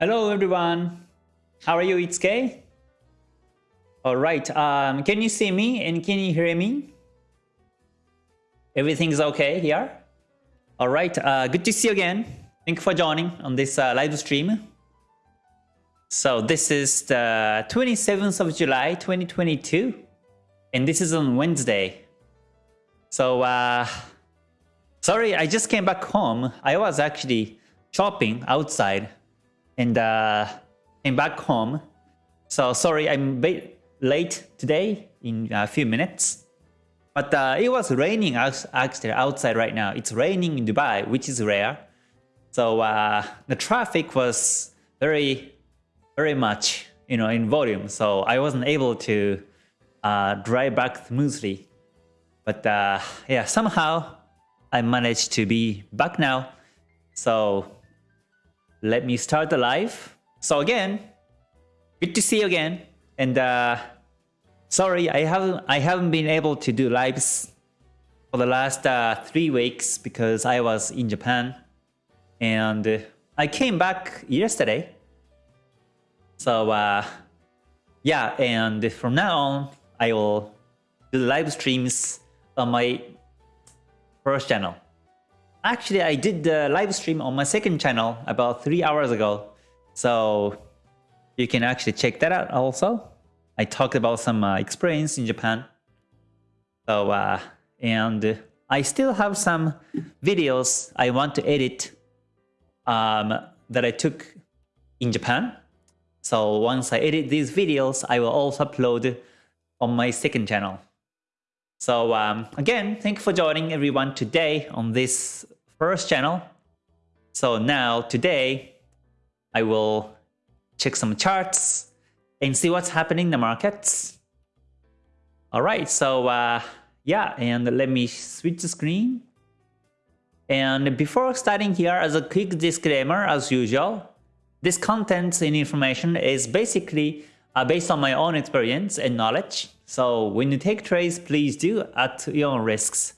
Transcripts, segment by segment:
Hello everyone. How are you? It's Kay. All right. Um, can you see me and can you hear me? Everything's okay here. All right. Uh, good to see you again. Thank you for joining on this uh, live stream. So this is the 27th of July 2022 and this is on Wednesday. So uh, sorry, I just came back home. I was actually shopping outside and uh, came back home. So sorry, I'm late today in a few minutes. But uh, it was raining actually outside right now. It's raining in Dubai, which is rare. So uh, the traffic was very, very much, you know, in volume. So I wasn't able to uh, drive back smoothly. But uh, yeah, somehow I managed to be back now. So let me start the live. So again, good to see you again. And uh, sorry, I haven't I haven't been able to do lives for the last uh, three weeks because I was in Japan, and uh, I came back yesterday. So uh, yeah, and from now on, I will do live streams on my first channel. Actually, I did the live stream on my second channel about three hours ago. So you can actually check that out also. I talked about some uh, experience in Japan. So, uh, and I still have some videos I want to edit um, that I took in Japan. So once I edit these videos, I will also upload on my second channel. So um, again, thank you for joining everyone today on this first channel. So now today, I will check some charts and see what's happening in the markets. All right, so uh, yeah, and let me switch the screen. And before starting here, as a quick disclaimer, as usual, this content and information is basically uh, based on my own experience and knowledge. So when you take trades, please do at your own risks.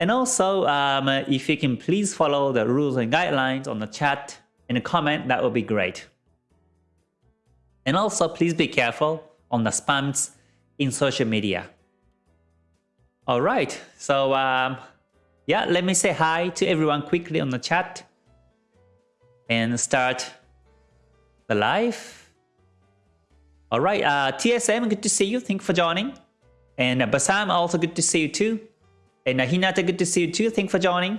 And also, um, if you can please follow the rules and guidelines on the chat and the comment, that would be great. And also, please be careful on the spams in social media. All right, so um, yeah, let me say hi to everyone quickly on the chat and start the live. All right, uh, TSM, good to see you. Thank you for joining. And uh, Basam, also good to see you too. And uh, Hinata, good to see you too. Thank for joining.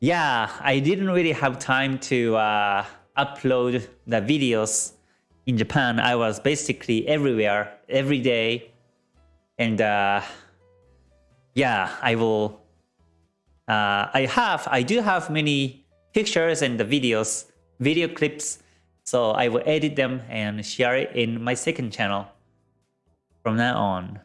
Yeah, I didn't really have time to uh, upload the videos in Japan. I was basically everywhere, every day. And uh, yeah, I will... Uh, I have, I do have many pictures and the videos, video clips so I will edit them and share it in my second channel from now on.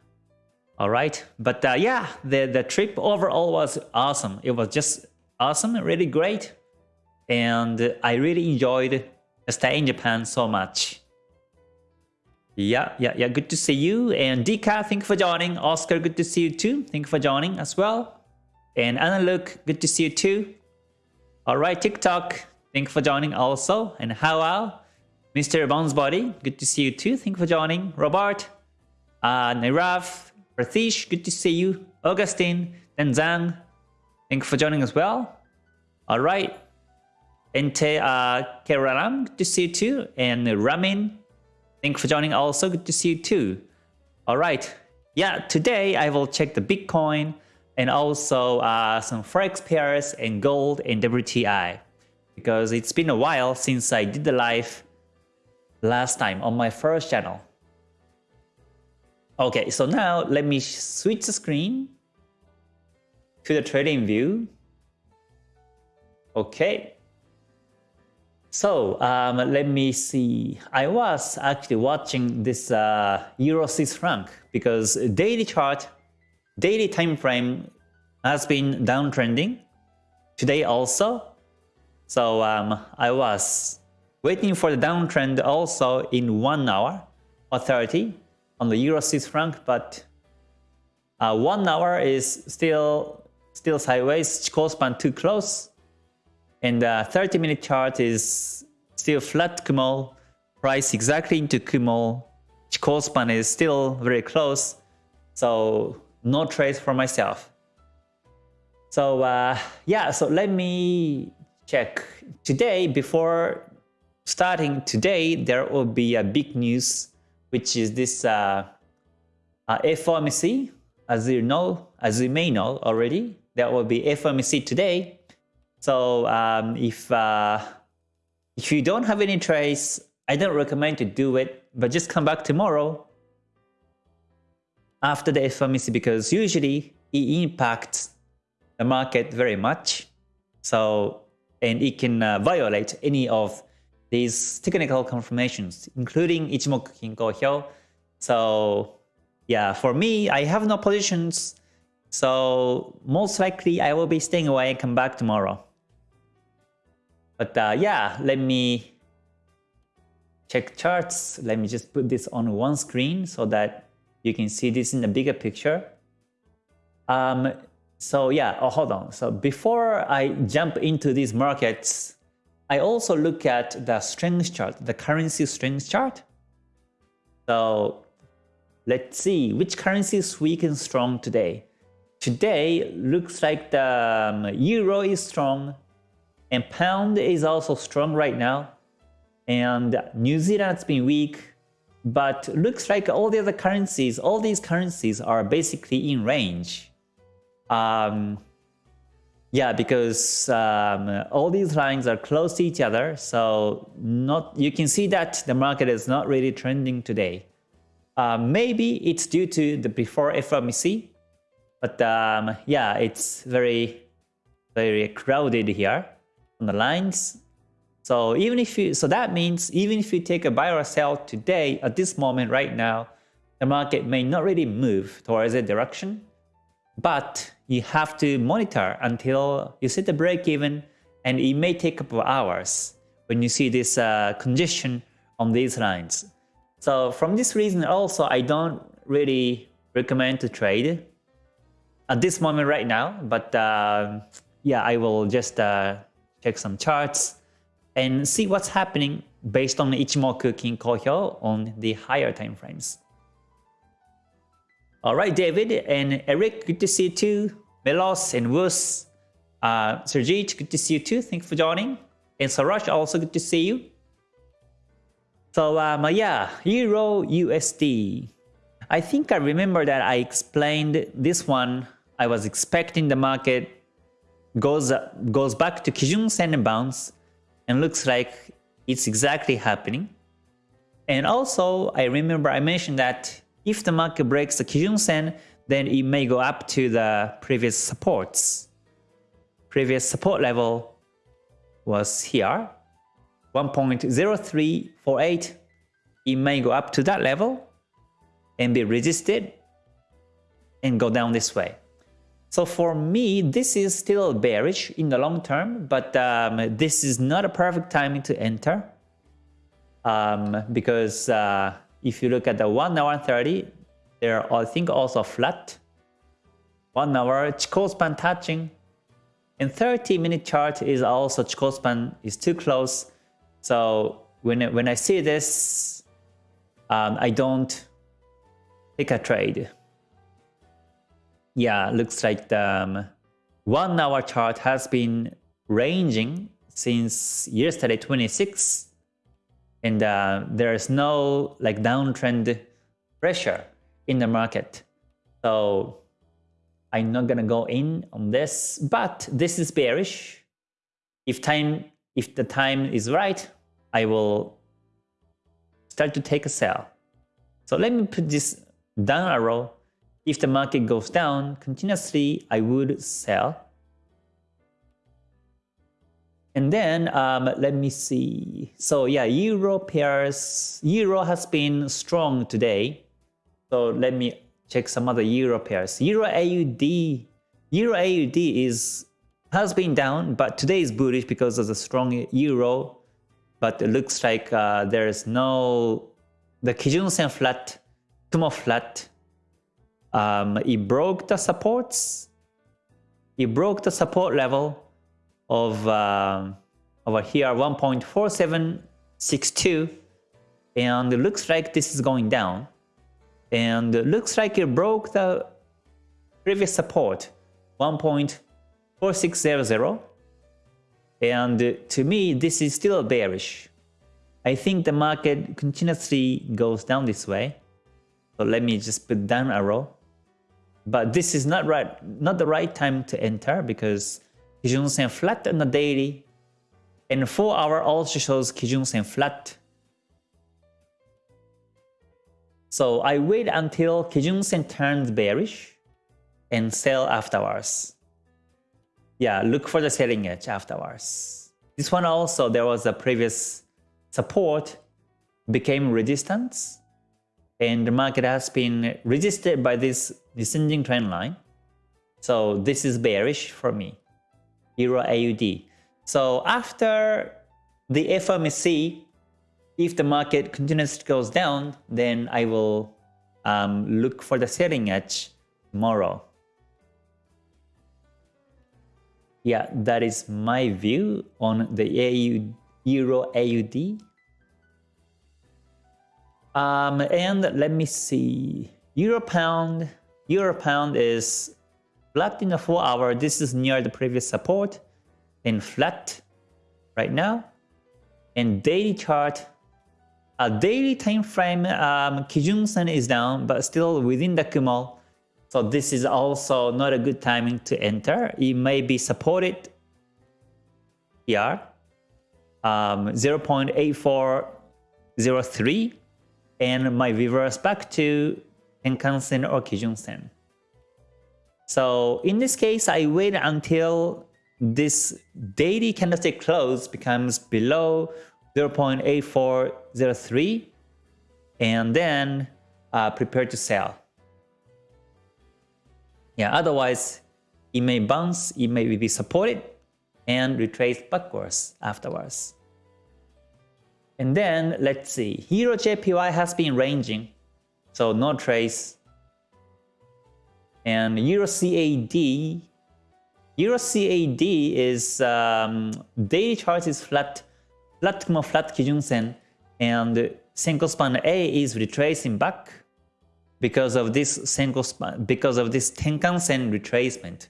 All right, but uh, yeah, the, the trip overall was awesome. It was just awesome, really great. And I really enjoyed staying in Japan so much. Yeah, yeah, yeah, good to see you. And Dika, thank you for joining. Oscar, good to see you too. Thank you for joining as well. And Anna Luke, good to see you too. All right, TikTok, Thank you for joining also. And Howell, Mr. Bones Body, good to see you too. Thank you for joining. Robert, uh, Nirav, Ratish, good to see you. Augustine, Denzang, thank you for joining as well. All right. Ente uh, Keraram, good to see you too. And Ramin, thank you for joining also. Good to see you too. All right. Yeah, today I will check the Bitcoin and also uh, some Forex pairs and gold and WTI because it's been a while since I did the live last time on my first channel. Okay, so now let me switch the screen to the trading view. Okay. So um, let me see. I was actually watching this uh, Euro Swiss franc because daily chart, daily time frame has been downtrending. Today also, so um, I was waiting for the downtrend also in 1 hour or 30 on the Euro Swiss franc, but uh, 1 hour is still still sideways, Chikou span too close, and the 30 minute chart is still flat Kumo, price exactly into Kumo. Chikou span is still very close, so no trades for myself. So uh, yeah, so let me check. Today, before starting today, there will be a big news, which is this uh, uh, FOMC. As you know, as you may know already, that will be FOMC today. So um, if uh, if you don't have any trades, I don't recommend to do it, but just come back tomorrow after the FOMC because usually it impacts the market very much. So, and it can uh, violate any of these technical confirmations, including Ichimoku Kinko Hyo. So, yeah, for me, I have no positions. So, most likely I will be staying away and come back tomorrow. But uh, yeah, let me check charts. Let me just put this on one screen so that you can see this in the bigger picture. Um, so yeah, oh, hold on. So before I jump into these markets, I also look at the strength chart, the currency strength chart. So let's see which currency is weak and strong today. Today looks like the um, euro is strong and pound is also strong right now. And New Zealand's been weak, but looks like all the other currencies, all these currencies are basically in range. Um, yeah, because um, all these lines are close to each other, so not you can see that the market is not really trending today. Uh, maybe it's due to the before FOMC, but um, yeah, it's very, very crowded here on the lines. So even if you, so that means even if you take a buy or sell today at this moment right now, the market may not really move towards a direction, but you have to monitor until you set the break even and it may take a couple hours when you see this uh, congestion on these lines. So from this reason also I don't really recommend to trade at this moment right now but uh, yeah I will just uh, check some charts and see what's happening based on Ichimoku Kinko Hyo on the higher time frames. All right, David and Eric, good to see you too. Melos and Wus, uh, Sergej, good to see you too. Thanks for joining. And Sarash, also good to see you. So um, yeah, Euro USD. I think I remember that I explained this one. I was expecting the market goes goes back to Kijun Sen and bounce, and looks like it's exactly happening. And also, I remember I mentioned that if the market breaks the Kijun Sen, then it may go up to the previous supports. Previous support level was here, 1.0348. It may go up to that level and be resisted and go down this way. So for me, this is still bearish in the long term, but um, this is not a perfect timing to enter um, because uh, if you look at the 1 hour 30, they're I think also flat. 1 hour Chikou span touching. And 30 minute chart is also Chikou span is too close. So when, when I see this, um, I don't take a trade. Yeah, looks like the um, 1 hour chart has been ranging since yesterday 26 and uh, there is no like downtrend pressure in the market. So I'm not gonna go in on this, but this is bearish. If time, if the time is right, I will start to take a sell. So let me put this down arrow. If the market goes down continuously, I would sell. And then um, let me see. So yeah, Euro pairs. Euro has been strong today. So let me check some other Euro pairs. Euro AUD. Euro AUD is has been down, but today is bullish because of the strong Euro. But it looks like uh, there is no the Kijun Sen flat, Kumo flat. Um, it broke the supports. It broke the support level of uh, over here 1.4762, and it looks like this is going down and looks like it broke the previous support 1.4600 and to me this is still bearish. I think the market continuously goes down this way. So let me just put down arrow. But this is not right not the right time to enter because Kijun Sen flat on the daily. And 4 hour also shows Kijun Sen flat So I wait until Kijun Sen turns bearish and sell afterwards. Yeah, look for the selling edge afterwards. This one also, there was a previous support became resistance and the market has been resisted by this descending trend line. So this is bearish for me, Euro AUD. So after the FOMC if the market continues to goes down, then I will um, look for the selling edge tomorrow. Yeah, that is my view on the AU, Euro AUD. Um, and let me see, Euro Pound, Euro Pound is flat in the 4 hour. This is near the previous support and flat right now. And daily chart a daily time frame, um, Kijun Sen is down, but still within the Kumo. So this is also not a good timing to enter. It may be supported here, um, 0.8403, and might reverse back to Tenkan Sen or Kijun Sen. So in this case, I wait until this daily candlestick close becomes below 0.8403 and then uh, prepare to sell. Yeah, otherwise it may bounce, it may be supported and retrace backwards afterwards. And then let's see, Euro JPY has been ranging, so no trace. And Euro CAD, Euro CAD is um, daily chart is flat flat flat Kijun Sen and Senkou span A is retracing back because of this Senkou span because of this Tenkan Sen retracement.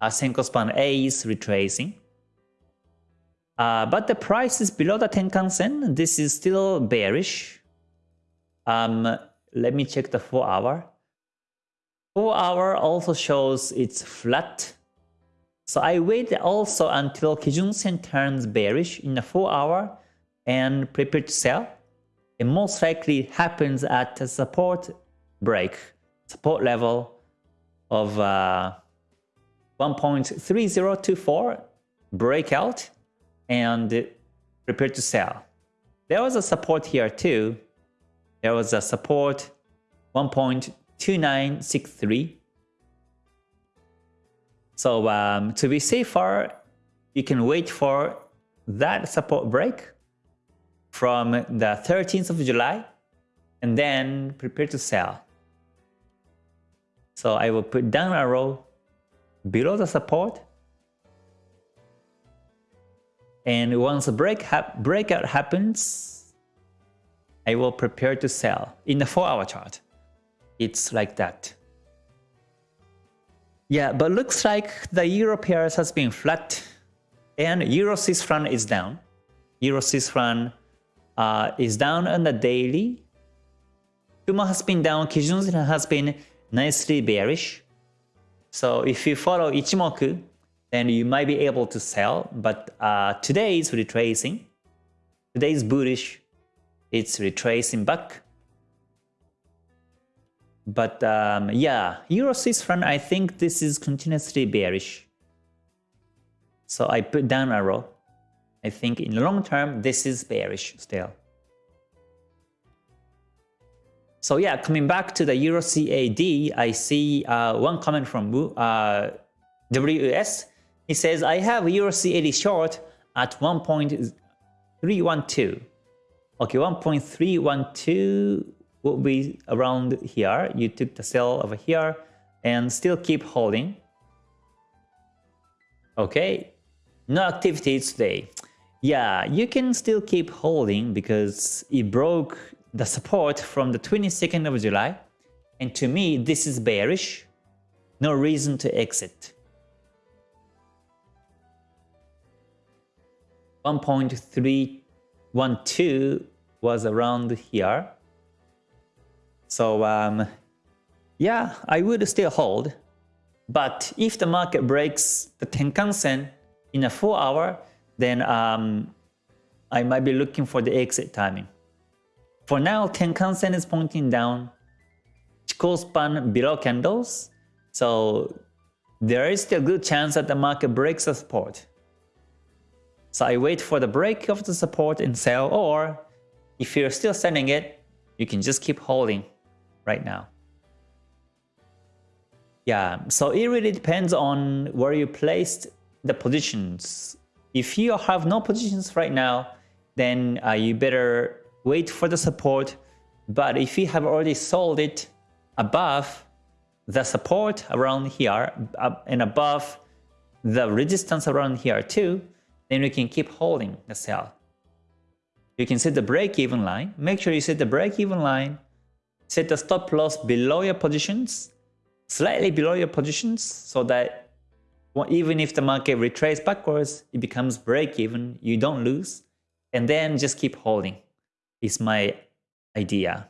Uh, Senkou span A is retracing. Uh, but the price is below the Tenkan Sen. This is still bearish. Um, let me check the 4 hour. 4 hour also shows it's flat so I wait also until Kijun Sen turns bearish in the 4 hour and prepare to sell. It most likely happens at a support break, support level of uh, 1.3024 breakout and prepare to sell. There was a support here too. There was a support 1.2963 so um, to be safer, you can wait for that support break from the 13th of July and then prepare to sell. So I will put down a row below the support and once a break ha breakout happens, I will prepare to sell in the 4 hour chart. It's like that. Yeah, but looks like the euro pairs has been flat and euro Swiss franc is down. Euro Swiss franc uh, is down on the daily. Kumo has been down, Kijun has been nicely bearish. So if you follow Ichimoku, then you might be able to sell. But uh, today is retracing. Today is bullish. It's retracing back. But um, yeah, Euro Swiss franc, I think this is continuously bearish. So I put down arrow. I think in the long term, this is bearish still. So yeah, coming back to the Euro CAD, I see uh, one comment from uh. He says, I have Euro CAD short at 1.312. Okay, 1.312 will be around here. You took the sell over here and still keep holding. Okay, no activity today. Yeah, you can still keep holding because it broke the support from the 22nd of July. And to me, this is bearish. No reason to exit. 1.312 was around here. So um, yeah, I would still hold. But if the market breaks the Tenkan-sen in a 4 hour, then um, I might be looking for the exit timing. For now, Tenkan-sen is pointing down, Chikou span below candles, so there is still a good chance that the market breaks the support. So I wait for the break of the support and sell, or if you're still selling it, you can just keep holding right now. Yeah, so it really depends on where you placed the positions if you have no positions right now, then uh, you better wait for the support. But if you have already sold it above the support around here and above the resistance around here too, then you can keep holding the sell. You can set the break-even line. Make sure you set the break-even line. Set the stop loss below your positions, slightly below your positions, so that even if the market retraces backwards, it becomes break even, you don't lose, and then just keep holding is my idea.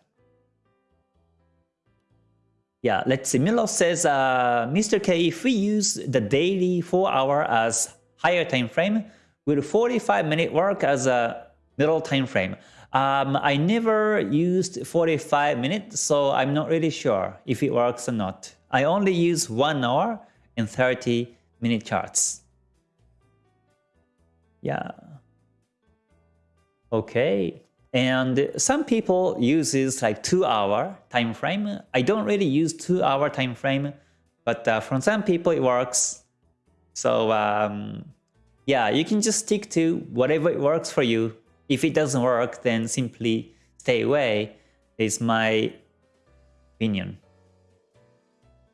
Yeah, let's see. Milo says, uh, Mr. K, if we use the daily 4 hour as higher time frame, will 45 minute work as a middle time frame? Um, I never used 45 minutes, so I'm not really sure if it works or not. I only use 1 hour and 30 minute charts. Yeah. Okay. And some people uses like two hour time frame. I don't really use two hour time frame, but uh, from some people it works. So um, yeah, you can just stick to whatever works for you. If it doesn't work, then simply stay away is my opinion.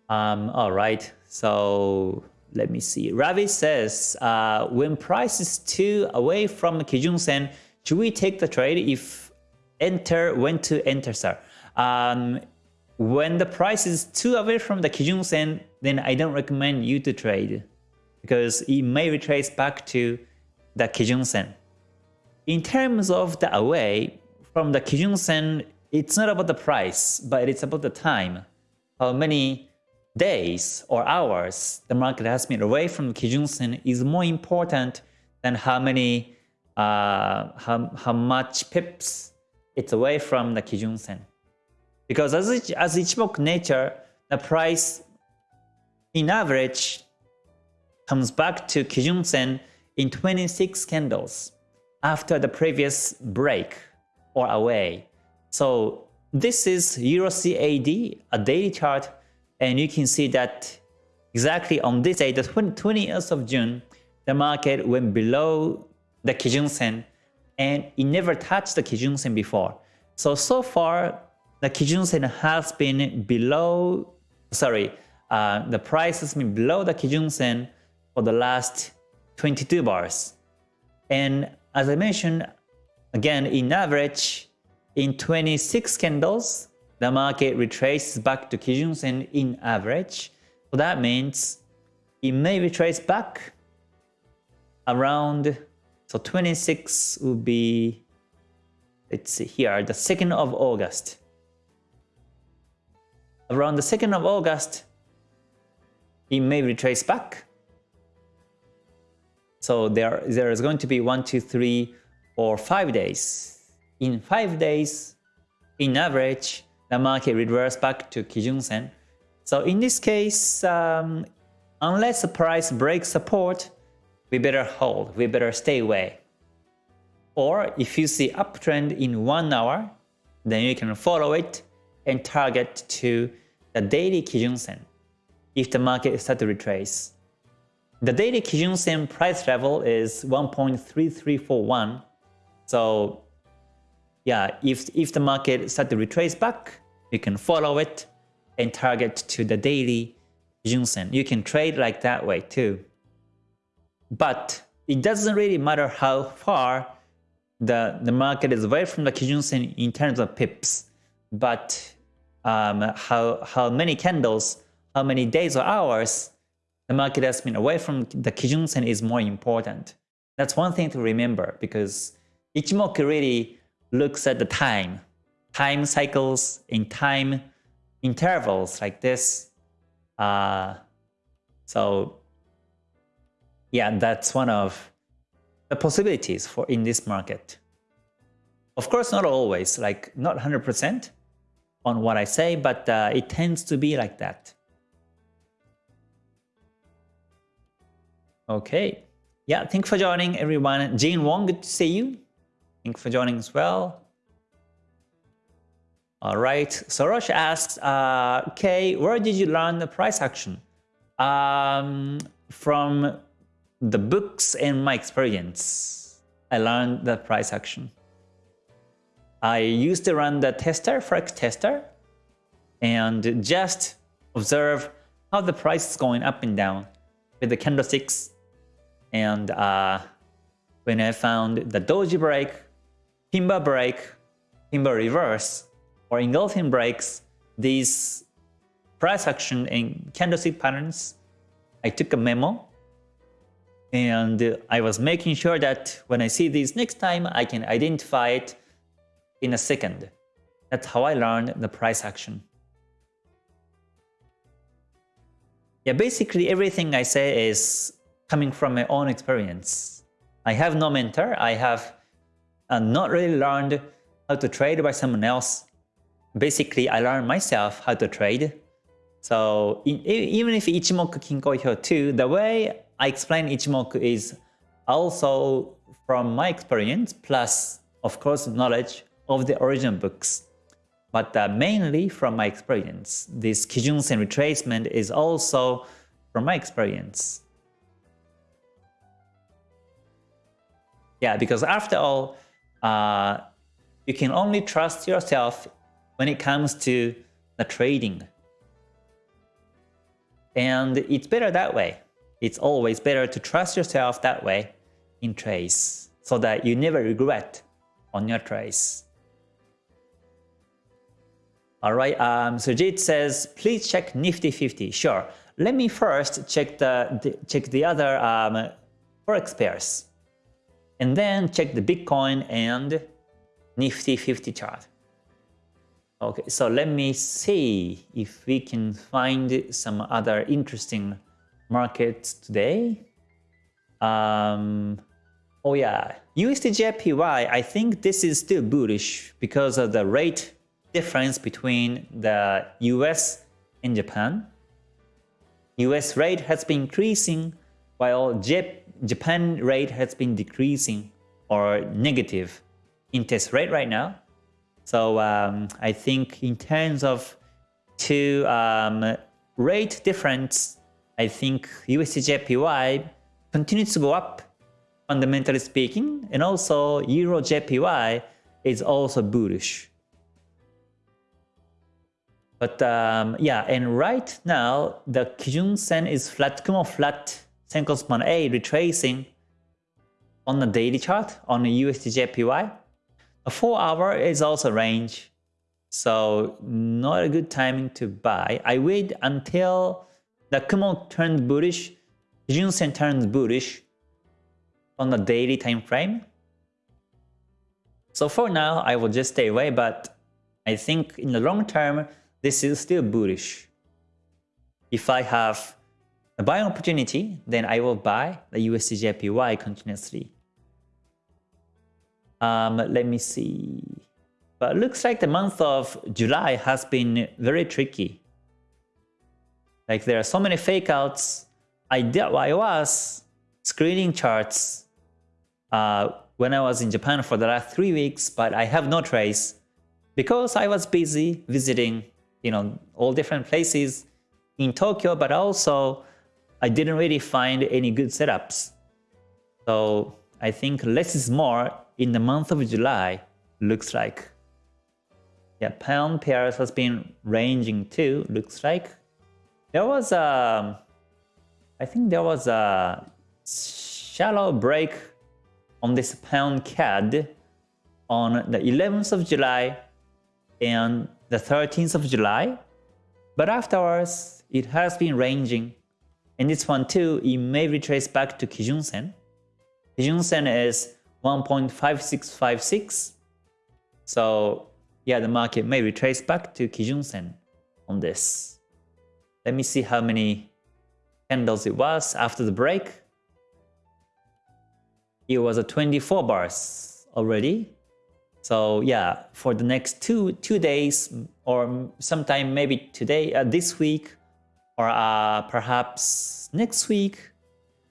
Um, all right, so let me see. Ravi says, uh, when price is too away from Kijun Sen, should we take the trade if enter, when to enter, sir? Um, when the price is too away from the Kijun Sen, then I don't recommend you to trade because it may retrace back to the Kijun Sen. In terms of the away from the Kijun Sen, it's not about the price, but it's about the time. How many days or hours the market has been away from Kijun Sen is more important than how many uh, how, how much pips it's away from the Kijun Sen. Because as, it, as Ichimoku nature, the price in average comes back to Kijun Sen in 26 candles after the previous break or away. So this is Euro CAD, a daily chart and you can see that exactly on this day, the 20th of June, the market went below the Kijun Sen and it never touched the Kijun Sen before. So, so far, the Kijun Sen has been below, sorry, uh, the price has been below the Kijun Sen for the last 22 bars. And as I mentioned, again, in average, in 26 candles, the market retraces back to Kijun Sen in average. So that means it may retrace back around, so 26 would be, let's see here, the 2nd of August. Around the 2nd of August, it may retrace back. So there, there is going to be one, two, three, or five days. In five days, in average, the market reverse back to Kijun Sen. So in this case, um, unless the price breaks support, we better hold, we better stay away. Or if you see uptrend in one hour, then you can follow it and target to the daily Kijun Sen if the market starts to retrace. The daily Kijun Sen price level is 1.3341. So yeah, if, if the market start to retrace back, you can follow it and target to the daily Kijun Sen. You can trade like that way too. But it doesn't really matter how far the, the market is away from the Kijun Sen in terms of pips, but um, how, how many candles, how many days or hours the market has been away from the Kijun Sen is more important. That's one thing to remember because Ichimoku really looks at the time, time cycles in time intervals like this. Uh, so yeah, that's one of the possibilities for in this market. Of course, not always, like not 100% on what I say, but uh, it tends to be like that. Okay. Yeah, thanks for joining everyone. Jane Wong, good to see you. Thanks for joining as well. All right, Soros asks, uh, okay, where did you learn the price action? Um, from the books and my experience, I learned the price action. I used to run the tester, Forex tester, and just observe how the price is going up and down with the candlesticks. And uh, when I found the doji break, pin bar break, pin bar reverse, or engulfing breaks, these price action and candlestick patterns, I took a memo and I was making sure that when I see these next time, I can identify it in a second. That's how I learned the price action. Yeah, basically everything I say is coming from my own experience. I have no mentor. I have uh, not really learned how to trade by someone else. Basically, I learned myself how to trade. So in, even if Ichimoku Kinko Hyo 2, the way I explain Ichimoku is also from my experience, plus of course knowledge of the original books. But uh, mainly from my experience. This Kijun-sen retracement is also from my experience. Yeah, because after all, uh, you can only trust yourself when it comes to the trading. And it's better that way it's always better to trust yourself that way in trades so that you never regret on your trades. All right, um, Sujit says, please check Nifty 50. Sure. Let me first check the, the check the other um, forex pairs, and then check the Bitcoin and Nifty 50 chart. Okay, so let me see if we can find some other interesting markets today. Um, oh yeah, USDJPY, I think this is still bullish because of the rate difference between the US and Japan. US rate has been increasing while Japan rate has been decreasing or negative interest rate right now. So um, I think in terms of two um, rate difference I think USDJPY continues to go up, fundamentally speaking, and also EuroJPY is also bullish. But um, yeah, and right now, the Kijun Sen is flat, Kumo flat, Senkou A retracing on the daily chart on the USDJPY. A 4 hour is also range, so not a good timing to buy. I wait until the Kumo turned bullish, Junsen turned bullish on the daily time frame. So for now, I will just stay away, but I think in the long term, this is still bullish. If I have a buying opportunity, then I will buy the USDJPY continuously. Um, let me see. But looks like the month of July has been very tricky. Like there are so many fake outs. I did I was screening charts uh, when I was in Japan for the last three weeks, but I have no trace because I was busy visiting, you know, all different places in Tokyo, but also I didn't really find any good setups. So I think less is more in the month of July, looks like. Yeah, pound pairs has been ranging too, looks like. There was a, I think there was a shallow break on this pound CAD on the 11th of July and the 13th of July. But afterwards, it has been ranging. And this one too, it may retrace back to Kijun Sen. Kijun Sen is 1.5656. So yeah, the market may retrace back to Kijun Sen on this. Let me see how many candles it was after the break. It was a 24 bars already. So yeah, for the next two two days or sometime maybe today, uh, this week, or uh, perhaps next week,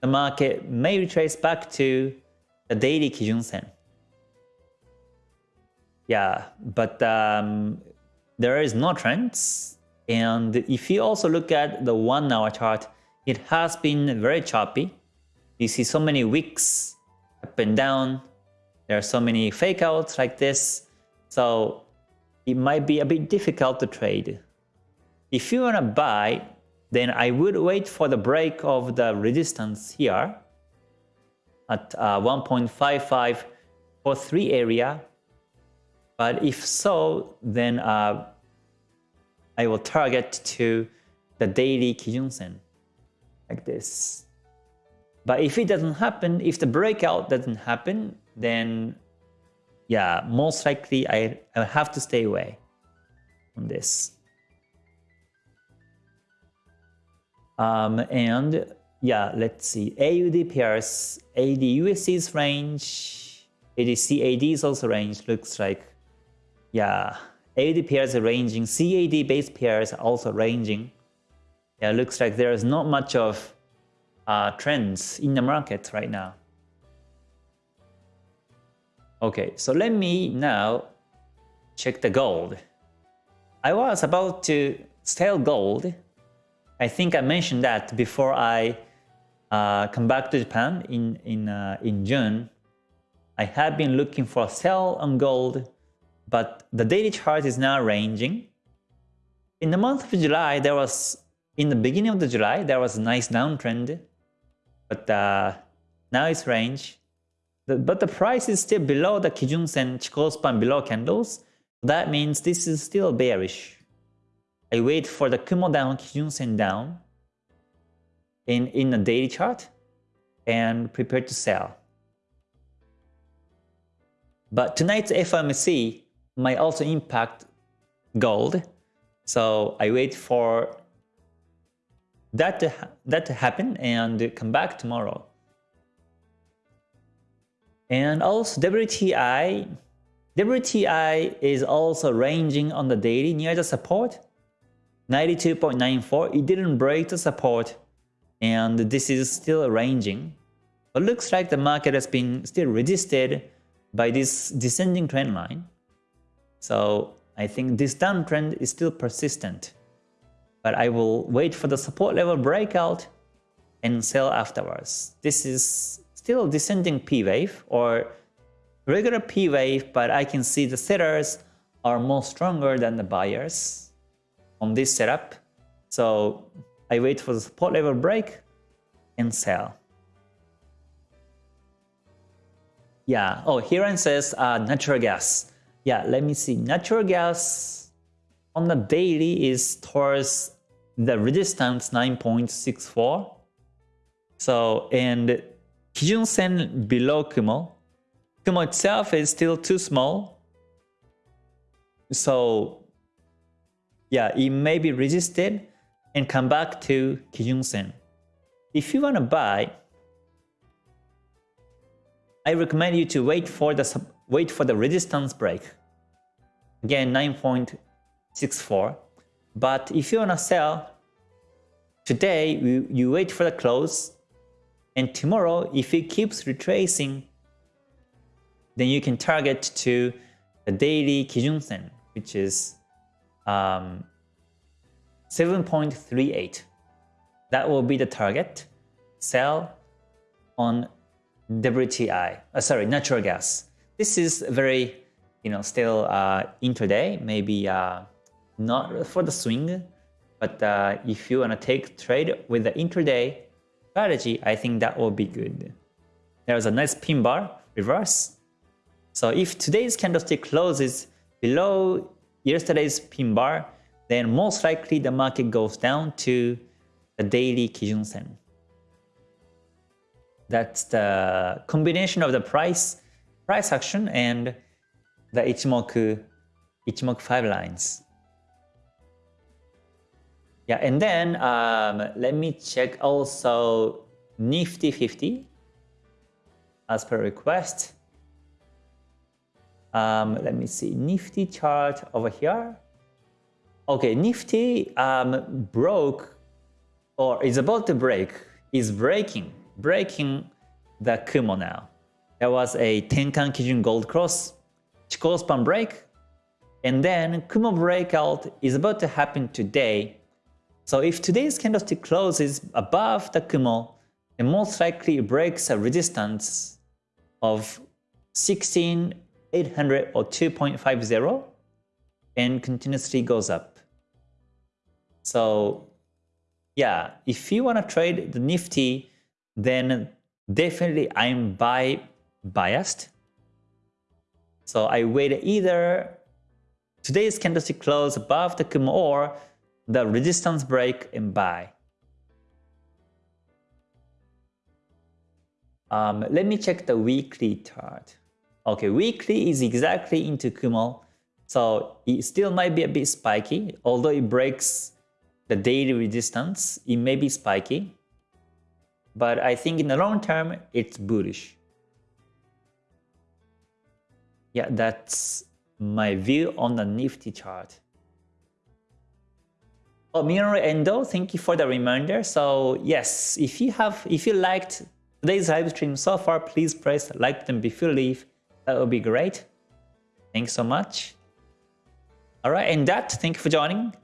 the market may retrace back to the daily Kijun Sen. Yeah, but um, there is no trends. And if you also look at the one hour chart, it has been very choppy. You see so many wicks up and down. There are so many fake outs like this. So it might be a bit difficult to trade. If you want to buy, then I would wait for the break of the resistance here at uh, 1.5543 area. But if so, then uh, I will target to the daily Kijun Sen like this. But if it doesn't happen, if the breakout doesn't happen, then yeah, most likely I, I have to stay away from this. Um, and yeah, let's see. AUD pairs, USD's range, AUD CAD's also range looks like, yeah, AUD pairs are ranging, CAD base pairs are also ranging. Yeah, looks like there is not much of uh, trends in the market right now. Okay, so let me now check the gold. I was about to sell gold. I think I mentioned that before I uh, come back to Japan in in uh, in June. I have been looking for a sell on gold, but the daily chart is now ranging. In the month of July, there was in the beginning of the July there was a nice downtrend, but uh, now it's range. The, but the price is still below the Kijun Sen Chikou span below candles. That means this is still bearish. I wait for the Kumo down, Kijun Sen down in, in a daily chart and prepare to sell. But tonight's FOMC might also impact gold. So I wait for that to, that to happen and come back tomorrow. And also WTI, WTI is also ranging on the daily near the support, 92.94. It didn't break the support and this is still ranging. But looks like the market has been still resisted by this descending trend line. So I think this downtrend is still persistent. But I will wait for the support level breakout and sell afterwards. This is still descending P wave or regular P wave, but I can see the sellers are more stronger than the buyers on this setup. So I wait for the support level break and sell. Yeah, oh, Hiran says uh, natural gas. Yeah, let me see. Natural gas on the daily is towards the resistance 9.64. So, and Kijun Sen below Kumo. Kumo itself is still too small. So yeah, it may be resisted and come back to Kijun Sen. If you want to buy, I recommend you to wait for the wait for the resistance break. Again, 9.64. But if you want to sell, today you, you wait for the close and tomorrow, if it keeps retracing, then you can target to the daily Kijun Sen, which is um, 7.38. That will be the target. Sell on WTI, uh, sorry, natural gas. This is very, you know, still uh, intraday, maybe uh, not for the swing, but uh, if you want to take trade with the intraday, strategy, I think that will be good. there's a nice pin bar reverse. So if today's candlestick closes below yesterday's pin bar, then most likely the market goes down to the daily Kijun Sen. That's the combination of the price price action and the Ichimoku Ichimoku 5 lines. Yeah, and then um, let me check also Nifty 50 as per request. Um, let me see, Nifty chart over here. Okay, Nifty um, broke or is about to break, is breaking, breaking the Kumo now. There was a Tenkan Kijun Gold Cross, Chikou span break, and then Kumo breakout is about to happen today. So if today's candlestick closes above the Kumo, then most likely it breaks a resistance of 16800 or 2.50 and continuously goes up. So yeah, if you want to trade the Nifty, then definitely I'm buy biased. So I wait either today's candlestick close above the Kumo or the resistance break and buy. Um, let me check the weekly chart. Okay, weekly is exactly into Kumo, so it still might be a bit spiky, although it breaks the daily resistance, it may be spiky, but I think in the long term, it's bullish. Yeah, that's my view on the Nifty chart. Oh, Minoru Endo, thank you for the reminder. So yes, if you have, if you liked today's live stream so far, please press like button before you leave. That would be great. Thanks so much. All right, and that, thank you for joining.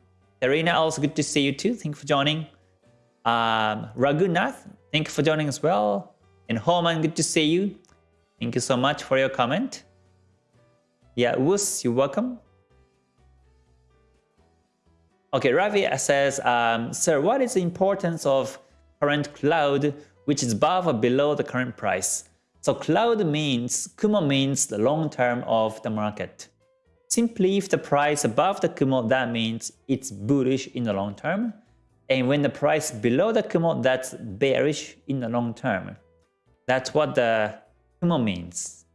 Arena, also good to see you too. Thank you for joining. Um, Ragunath, thank you for joining as well. And Homan, good to see you. Thank you so much for your comment. Yeah, Wus, you're welcome. Okay, Ravi says, um, Sir, what is the importance of current cloud which is above or below the current price? So cloud means, Kumo means the long term of the market. Simply if the price above the Kumo, that means it's bullish in the long term. And when the price below the Kumo, that's bearish in the long term. That's what the Kumo means.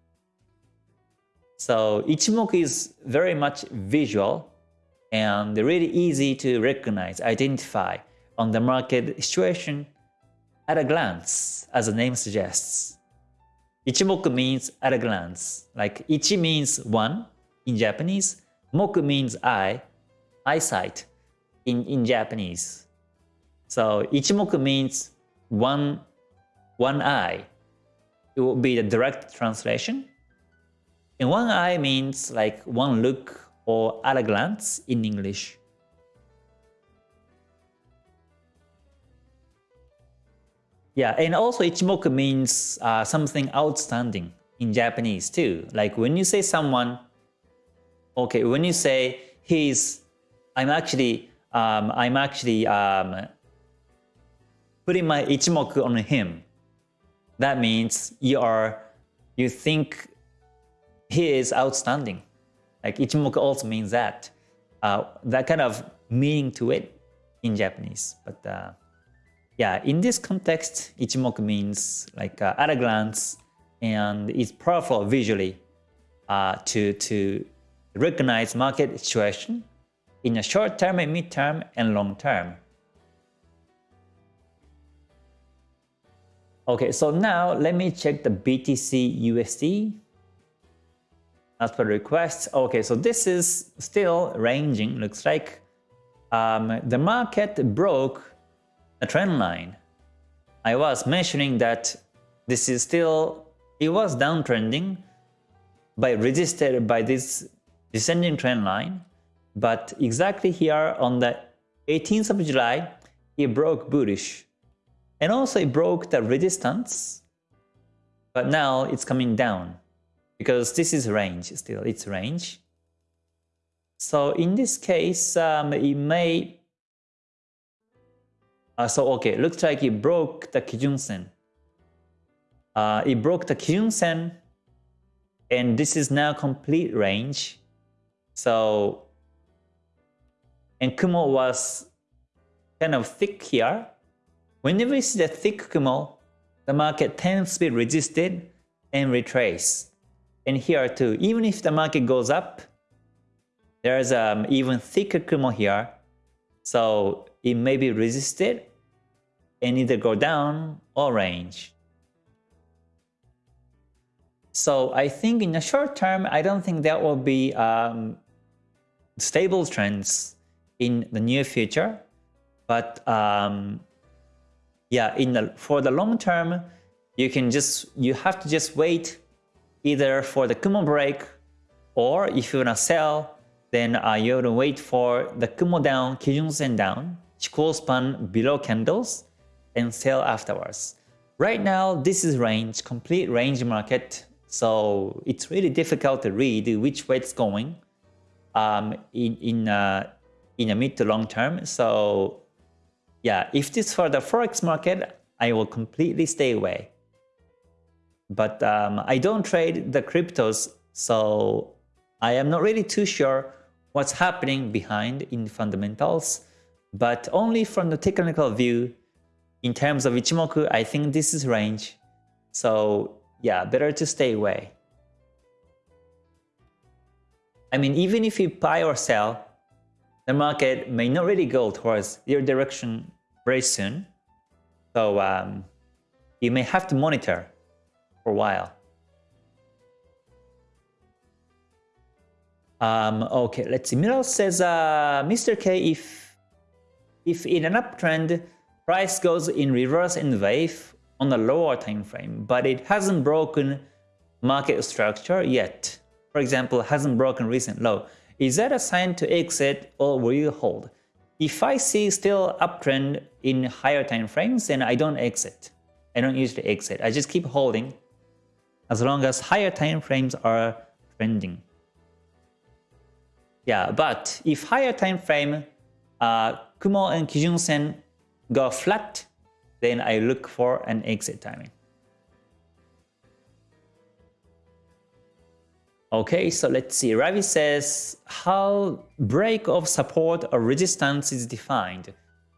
So Ichimoku is very much visual and really easy to recognize, identify on the market situation at a glance, as the name suggests. Ichimoku means at a glance, like Ichi means one, in Japanese. Moku means eye, eyesight in, in Japanese. So ichimoku means one, one eye. It would be the direct translation. And one eye means like one look or at a glance in English. Yeah, and also ichimoku means uh, something outstanding in Japanese too. Like when you say someone Okay, when you say he's, I'm actually, um, I'm actually um, putting my ichimoku on him. That means you are, you think he is outstanding. Like ichimoku also means that. Uh, that kind of meaning to it in Japanese. But uh, yeah, in this context, ichimoku means like uh, at a glance and it's powerful visually uh, to to recognize market situation in a short term, and mid term, and long term. Okay, so now let me check the BTC USD as per request. Okay, so this is still ranging, looks like. Um, the market broke a trend line. I was mentioning that this is still, it was downtrending, by resisted by this descending trend line, but exactly here on the 18th of July, it broke bullish. And also it broke the resistance, but now it's coming down because this is range still, it's range. So in this case, um, it may, uh, so okay, looks like it broke the Kijun Sen. uh, it broke the Kijun Sen and this is now complete range. So, and Kumo was kind of thick here. Whenever you see the thick Kumo, the market tends to be resisted and retrace. And here too, even if the market goes up, there's um even thicker Kumo here. So it may be resisted and either go down or range. So I think in the short term, I don't think there will be um, stable trends in the near future. But um, yeah, in the for the long term, you can just you have to just wait either for the Kumo break or if you wanna sell, then uh, you have to wait for the Kumo down, Kijun Sen down, Chikou span below candles, and sell afterwards. Right now, this is range, complete range market. So it's really difficult to read which way it's going um, in in uh, in a mid to long term. So yeah, if this for the forex market, I will completely stay away. But um, I don't trade the cryptos, so I am not really too sure what's happening behind in fundamentals. But only from the technical view, in terms of Ichimoku, I think this is range. So yeah, better to stay away. I mean, even if you buy or sell, the market may not really go towards your direction very soon. So um, you may have to monitor for a while. Um, okay, let's see. Milo says, uh, Mr. K, if if in an uptrend, price goes in reverse in wave, on the lower time frame, but it hasn't broken market structure yet. For example, hasn't broken recent low. Is that a sign to exit or will you hold? If I see still uptrend in higher time frames, then I don't exit. I don't usually exit. I just keep holding as long as higher time frames are trending. Yeah, but if higher time frame, uh, Kumo and Kijun Sen go flat, then I look for an exit timing. Okay, so let's see. Ravi says how break of support or resistance is defined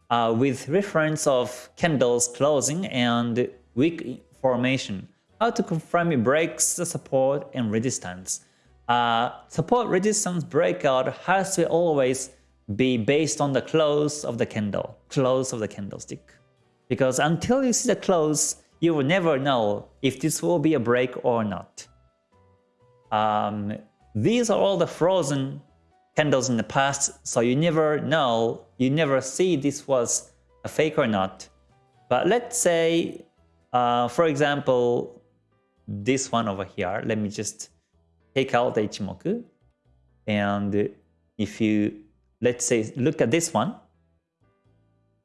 uh, with reference of candles closing and wick formation. How to confirm it breaks the support and resistance. Uh, support resistance breakout has to always be based on the close of the candle, close of the candlestick. Because until you see the close, you will never know if this will be a break or not. Um, these are all the frozen candles in the past, so you never know, you never see this was a fake or not. But let's say, uh, for example, this one over here, let me just take out the Ichimoku. And if you, let's say, look at this one,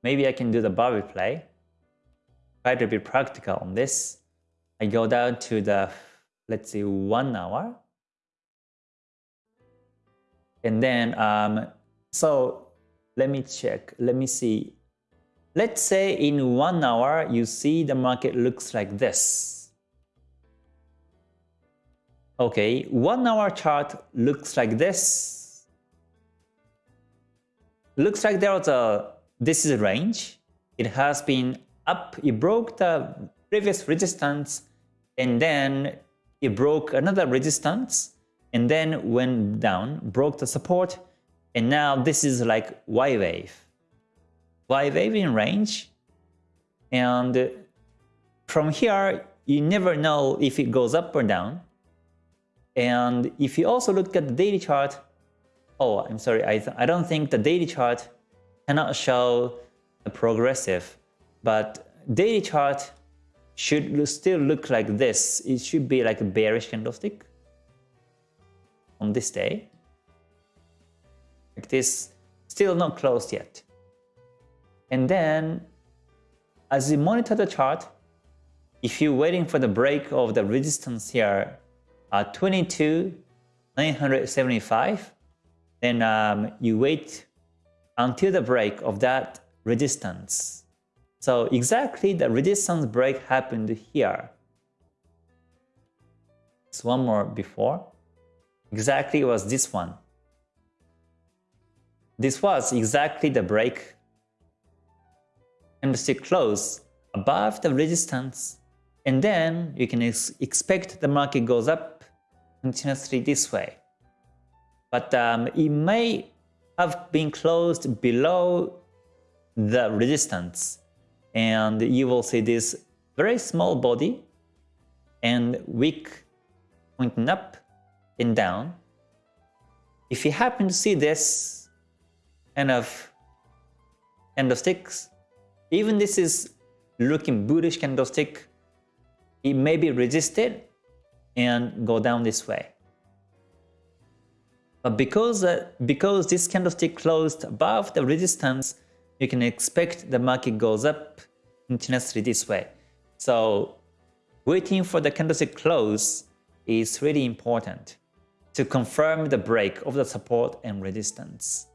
maybe I can do the bar replay try to be practical on this. I go down to the, let's see, one hour. And then, um, so let me check, let me see. Let's say in one hour, you see the market looks like this. Okay, one hour chart looks like this. Looks like there was a, this is a range. It has been up, it broke the previous resistance and then it broke another resistance and then went down, broke the support and now this is like Y wave. Y wave in range and from here you never know if it goes up or down. And if you also look at the daily chart, oh, I'm sorry, I, I don't think the daily chart cannot show a progressive but daily chart should still look like this. It should be like a bearish candlestick on this day. Like this, still not closed yet. And then as you monitor the chart, if you're waiting for the break of the resistance here at 22 975, then um, you wait until the break of that resistance so exactly the resistance break happened here. It's one more before. Exactly was this one. This was exactly the break. And Candlestick close above the resistance. And then you can ex expect the market goes up continuously this way. But um, it may have been closed below the resistance. And you will see this very small body and wick pointing up and down. If you happen to see this kind of candlesticks, even this is looking bullish candlestick, it may be resisted and go down this way. But because, uh, because this candlestick closed above the resistance, you can expect the market goes up continuously this way. So waiting for the candlestick close is really important to confirm the break of the support and resistance.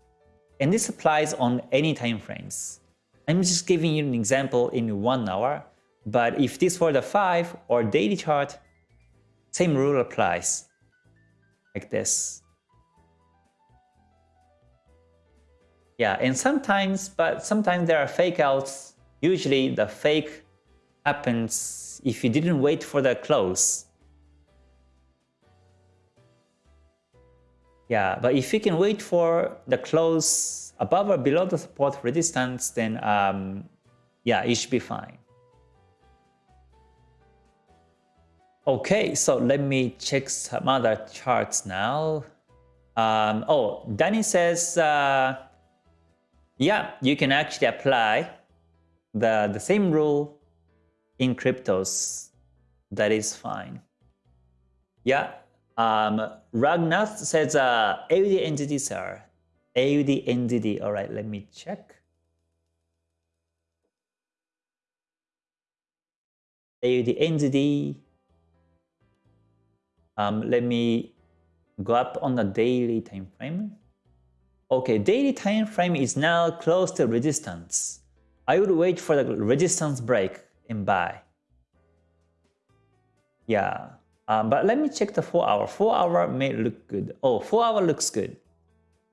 And this applies on any time frames. I'm just giving you an example in one hour, but if this were the 5 or daily chart, same rule applies, like this. Yeah, and sometimes, but sometimes there are fake outs. Usually the fake happens if you didn't wait for the close. Yeah, but if you can wait for the close above or below the support resistance, then um, yeah, it should be fine. Okay, so let me check some other charts now. Um, oh, Danny says, uh, yeah, you can actually apply the, the same rule in cryptos. That is fine. Yeah, um, Ragnath says uh, AUD NZD, sir. AUD NZD. All right, let me check. AUD NZD. Um, let me go up on the daily time frame. Okay, daily time frame is now close to resistance. I would wait for the resistance break and buy. Yeah, um, but let me check the 4 hour. 4 hour may look good. Oh, 4 hour looks good.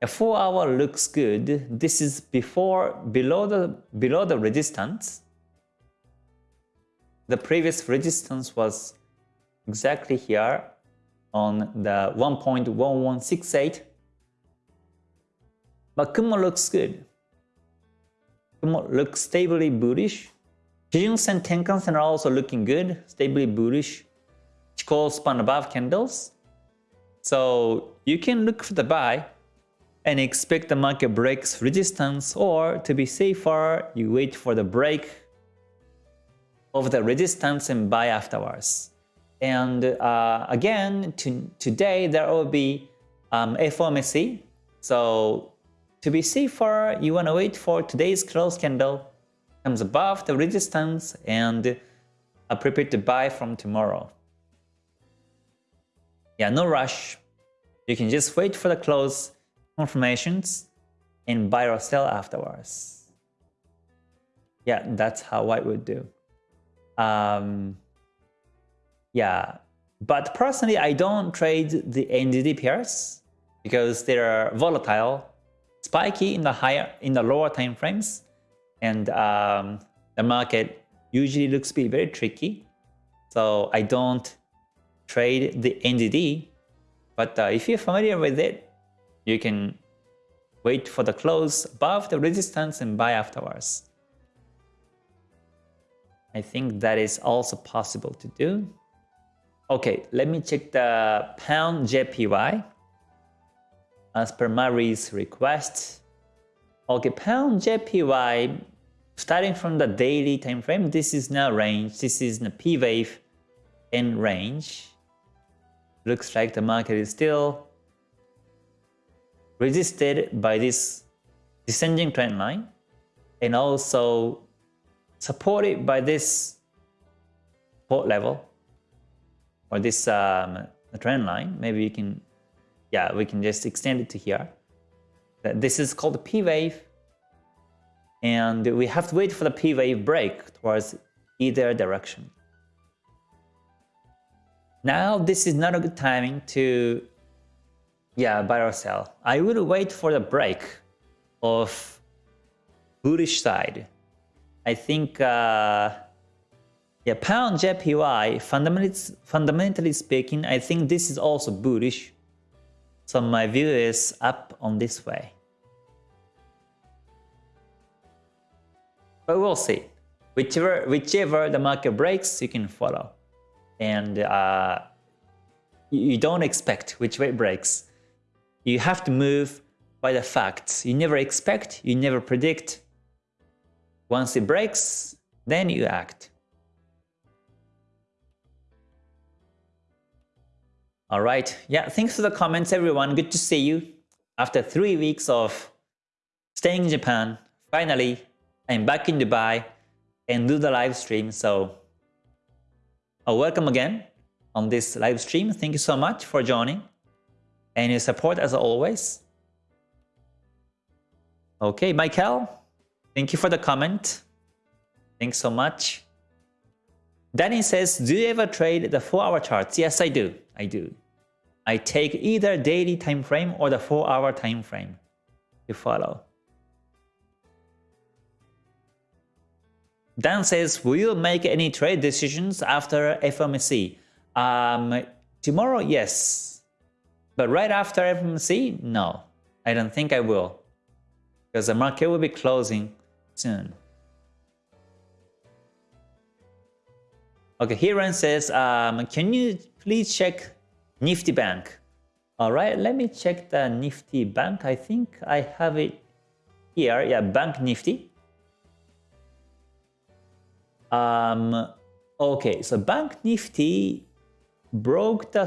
A 4 hour looks good. This is before below the below the resistance. The previous resistance was exactly here on the 1.1168. But Kumo looks good. Kumo looks stably bullish. Kijun-sen, Tenkan-sen are also looking good, stably bullish. Chikou span above candles. So you can look for the buy and expect the market breaks resistance or to be safer, you wait for the break of the resistance and buy afterwards. And uh, again, to, today there will be um, FOMC. So to be safer, you want to wait for today's close candle comes above the resistance and uh, prepare to buy from tomorrow. Yeah, no rush. You can just wait for the close confirmations and buy or sell afterwards. Yeah, that's how I would do. Um, yeah, but personally, I don't trade the NZD pairs because they're volatile, spiky in the higher, in the lower time frames, and um, the market usually looks to be very tricky. So I don't trade the NZD but uh, if you're familiar with it, you can wait for the close above the resistance and buy afterwards. I think that is also possible to do. Okay, let me check the pound JPY as per Mari's request. Okay, pound JPY starting from the daily time frame, this is now range, this is the P wave in range. Looks like the market is still resisted by this descending trend line and also supported by this support level or this um, trend line, maybe we can, yeah, we can just extend it to here. This is called P wave. And we have to wait for the P wave break towards either direction. Now this is not a good timing to yeah, buy or sell. I will wait for the break of bullish side. I think uh, yeah, pound JPY fundamentally fundamentally speaking, I think this is also bullish. So my view is up on this way. But we'll see. Whichever whichever the market breaks, you can follow and uh, you don't expect which way it breaks. You have to move by the facts. You never expect, you never predict. Once it breaks, then you act. All right. Yeah, thanks for the comments, everyone. Good to see you. After three weeks of staying in Japan, finally, I'm back in Dubai and do the live stream. So uh, welcome again on this live stream. Thank you so much for joining and your support as always. Okay, Michael, thank you for the comment. Thanks so much. Danny says, do you ever trade the 4-hour charts? Yes, I do. I do. I take either daily time frame or the 4-hour time frame to follow. Dan says, will you make any trade decisions after FOMC? Um, tomorrow, yes. But right after FOMC, no. I don't think I will. Because the market will be closing soon. Okay, Hiran says, um, can you please check Nifty Bank? All right, let me check the Nifty Bank. I think I have it here. Yeah, Bank Nifty. Um, okay, so Bank Nifty broke the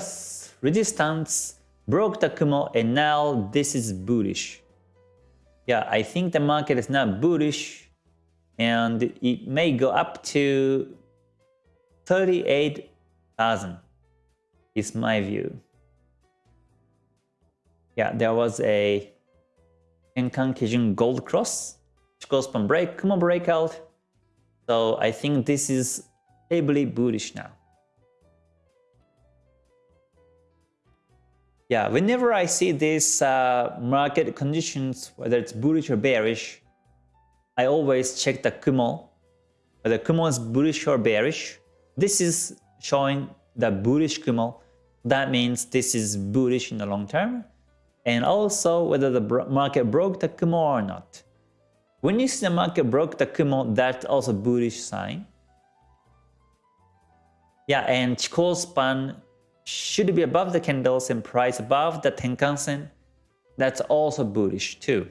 resistance, broke the Kumo, and now this is bullish. Yeah, I think the market is now bullish, and it may go up to 38,000 is my view. Yeah, there was a Tenkan Kijun Gold Cross, Chikou break, Kumo breakout, so I think this is heavily bullish now. Yeah, whenever I see these uh, market conditions, whether it's bullish or bearish, I always check the Kumo, whether Kumo is bullish or bearish. This is showing the bullish Kumo. That means this is bullish in the long term. And also whether the market broke the Kumo or not. When you see the market broke the Kumo, that's also bullish sign. Yeah, and Chikou span should be above the candles and price above the Tenkan-sen. That's also bullish too.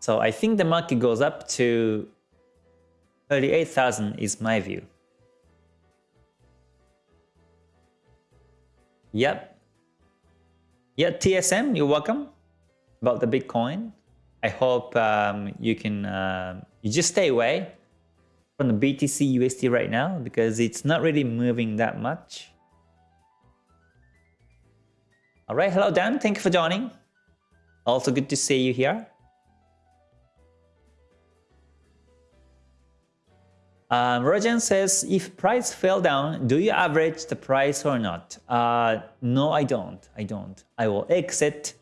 So I think the market goes up to 38,000 is my view. Yep. Yeah, TSM, you're welcome about the Bitcoin. I hope um, you can uh, you just stay away from the BTC USD right now because it's not really moving that much. All right, hello Dan, thank you for joining. Also good to see you here. Um, says, if price fell down, do you average the price or not? Uh, no, I don't. I don't. I will exit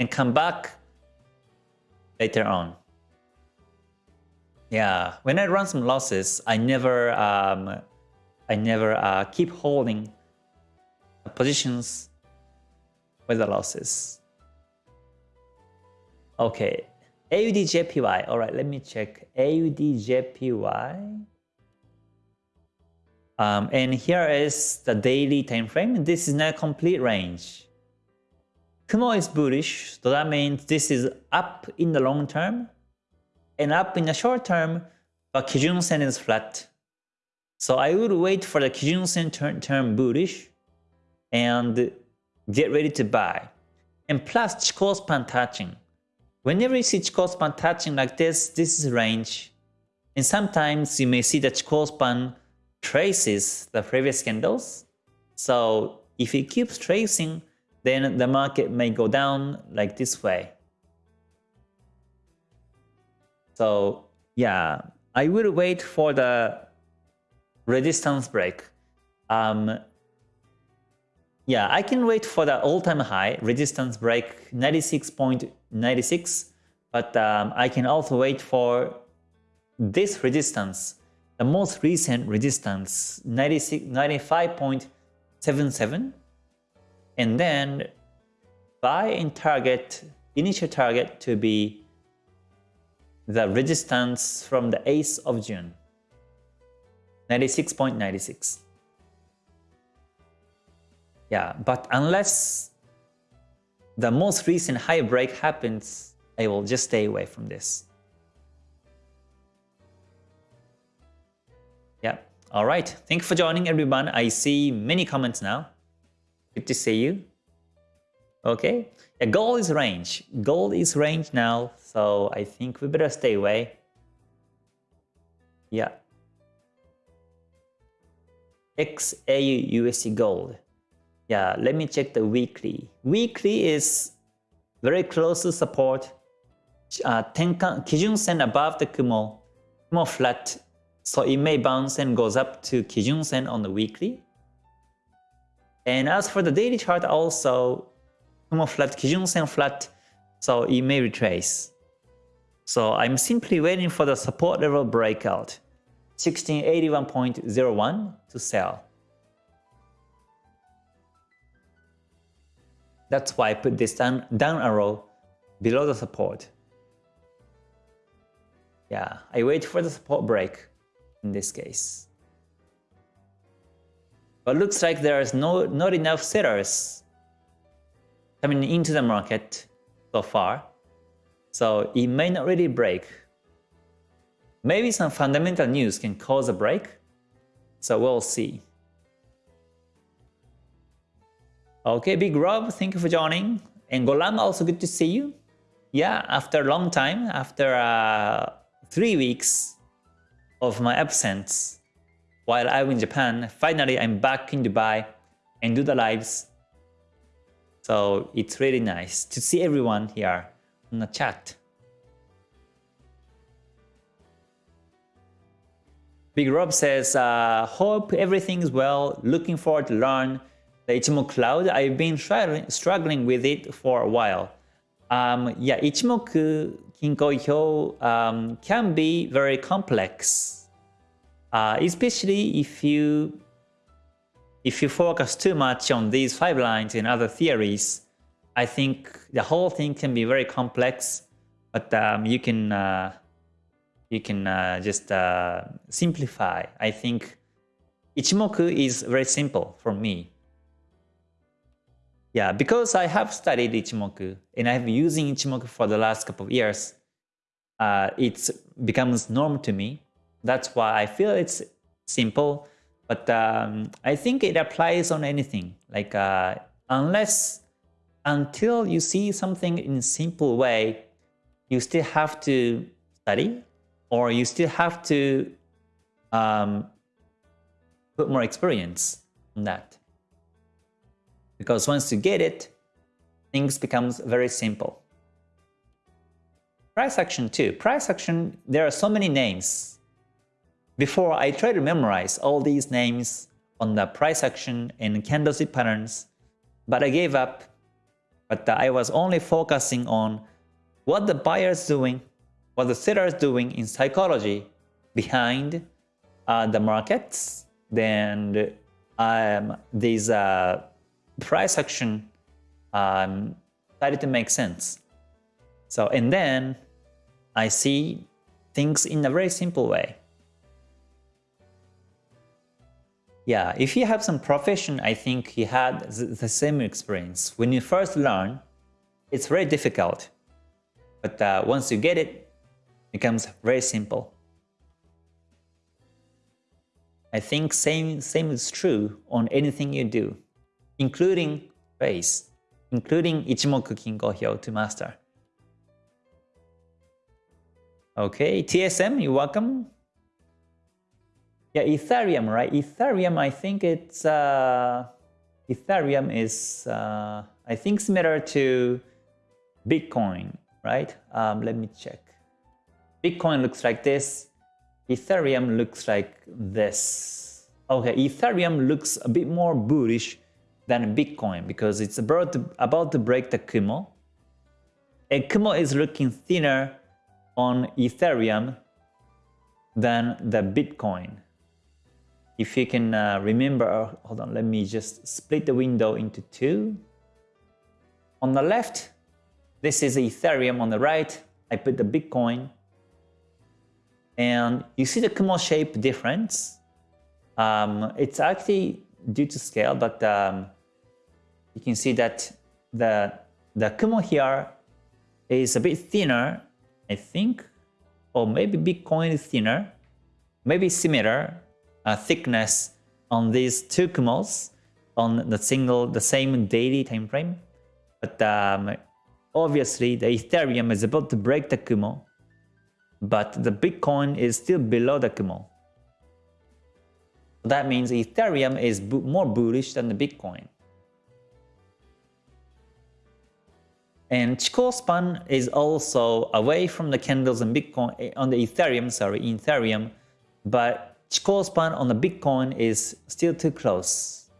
and come back later on. Yeah, when I run some losses, I never, um, I never uh, keep holding positions with the losses. Okay, AUDJPY. All right, let me check AUDJPY. Um, and here is the daily time frame. This is not a complete range. Kumo is bullish, so that means this is up in the long term and up in the short term, but Kijun Sen is flat. So I would wait for the Kijun Sen turn, turn bullish and get ready to buy. And plus Chikou span touching. Whenever you see Chikou span touching like this, this is range. And sometimes you may see that Chikou span traces the previous candles. So if it keeps tracing, then the market may go down like this way. So yeah, I will wait for the resistance break. Um, yeah, I can wait for the all-time high resistance break 96.96, but um, I can also wait for this resistance, the most recent resistance 95.77, and then buy in target, initial target to be the resistance from the 8th of June, 96.96. Yeah, but unless the most recent high break happens, I will just stay away from this. Yeah, all right. Thank you for joining everyone. I see many comments now. Good to see you. Okay, yeah, gold is range. Gold is range now, so I think we better stay away. Yeah. XAU USD gold. Yeah, let me check the weekly. Weekly is very close to support. Uh, Tenkan, Kijun Sen above the Kumo, Kumo flat. So it may bounce and goes up to Kijun Sen on the weekly. And as for the daily chart also, Kumo flat, Kijun Sen flat, so it may retrace. So I'm simply waiting for the support level breakout, 1681.01 to sell. That's why I put this down, down arrow below the support. Yeah, I wait for the support break in this case. But looks like there is no not enough sellers coming into the market so far. So it may not really break. Maybe some fundamental news can cause a break. So we'll see. Okay, Big Rob, thank you for joining. And Golam, also good to see you. Yeah, after a long time, after uh, three weeks of my absence while I was in Japan, finally I'm back in Dubai and do the lives. So it's really nice to see everyone here on the chat. Big Rob says, uh, hope everything is well, looking forward to learn the Ichimoku Cloud, I've been struggling with it for a while. Um, yeah, Ichimoku Kinko Hyo um, can be very complex, uh, especially if you if you focus too much on these five lines and other theories. I think the whole thing can be very complex, but um, you can uh, you can uh, just uh, simplify. I think Ichimoku is very simple for me. Yeah, because I have studied Ichimoku and I've been using Ichimoku for the last couple of years, uh, it becomes norm to me. That's why I feel it's simple, but um, I think it applies on anything. Like uh, unless, until you see something in a simple way, you still have to study or you still have to um, put more experience on that. Because once you get it, things becomes very simple. Price action too. Price action, there are so many names. Before I tried to memorize all these names on the price action and candlestick patterns, but I gave up. But I was only focusing on what the buyers doing, what the sellers doing in psychology behind uh, the markets. Then um, these uh, price action um, started to make sense. So, and then I see things in a very simple way. Yeah, if you have some profession, I think you had the same experience. When you first learn, it's very difficult. But uh, once you get it, it becomes very simple. I think same, same is true on anything you do including base, including Ichimoku Kinko Hyo to master. Okay, TSM, you're welcome. Yeah, Ethereum, right? Ethereum, I think it's uh, Ethereum is uh, I think similar to Bitcoin, right? Um, let me check. Bitcoin looks like this. Ethereum looks like this. Okay, Ethereum looks a bit more bullish than Bitcoin because it's about to, about to break the Kumo. And Kumo is looking thinner on Ethereum than the Bitcoin. If you can uh, remember, uh, hold on, let me just split the window into two. On the left, this is Ethereum. On the right, I put the Bitcoin. And you see the Kumo shape difference. Um, it's actually due to scale, but um, you can see that the, the Kumo here is a bit thinner, I think, or maybe Bitcoin is thinner, maybe similar uh, thickness on these two Kumos on the single, the same daily time frame. But um, obviously the Ethereum is about to break the Kumo, but the Bitcoin is still below the Kumo. That means Ethereum is more bullish than the Bitcoin. And Chikou span is also away from the candles on Bitcoin eh, on the Ethereum, sorry, Ethereum, but Chikou span on the Bitcoin is still too close.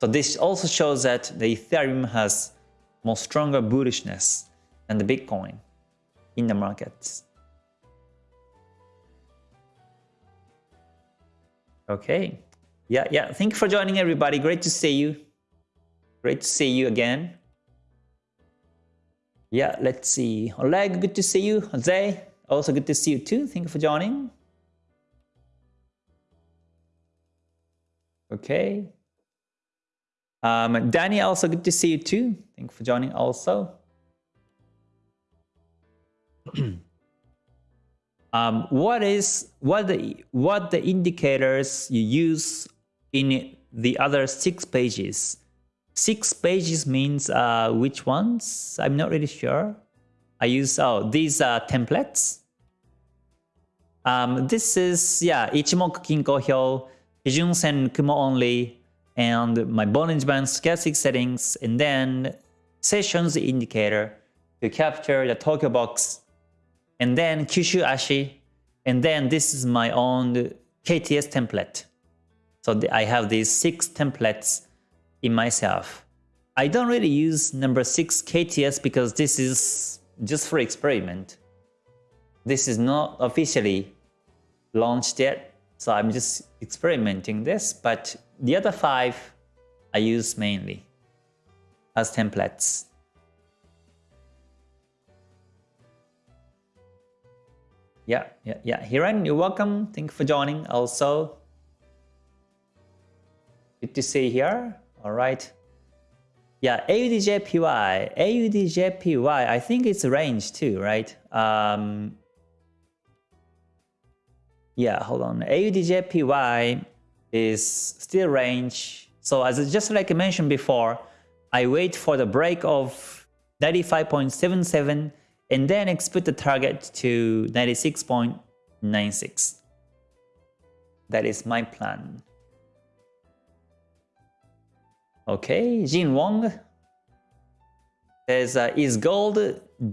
So this also shows that the Ethereum has more stronger bullishness than the Bitcoin in the markets. Okay. Yeah, yeah. Thank you for joining everybody. Great to see you. Great to see you again. Yeah, let's see. Oleg, good to see you. Jose, also good to see you too. Thank you for joining. Okay. Um, Danny, also good to see you too. Thank you for joining also. um, what is what the what the indicators you use in the other six pages? Six pages means uh, which ones? I'm not really sure. I use, oh, these are templates. Um, this is, yeah, Ichimoku Kinko Hyo, Kijun Sen Kumo only, and my Bollinger Band stochastic settings, and then sessions indicator to capture the Tokyo box, and then Kyushu Ashi, and then this is my own KTS template. So I have these six templates in myself. I don't really use number 6 KTS because this is just for experiment. This is not officially launched yet, so I'm just experimenting this, but the other five I use mainly as templates. Yeah, yeah, yeah. Hiran, you're welcome. Thank you for joining also. Good to see you here. All right. Yeah, AUDJPY, AUDJPY, I think it's range too, right? Um, yeah, hold on. AUDJPY is still range. So as just like I mentioned before, I wait for the break of 95.77 and then expect the target to 96.96. That is my plan. Okay, Jin Wong says, uh, is gold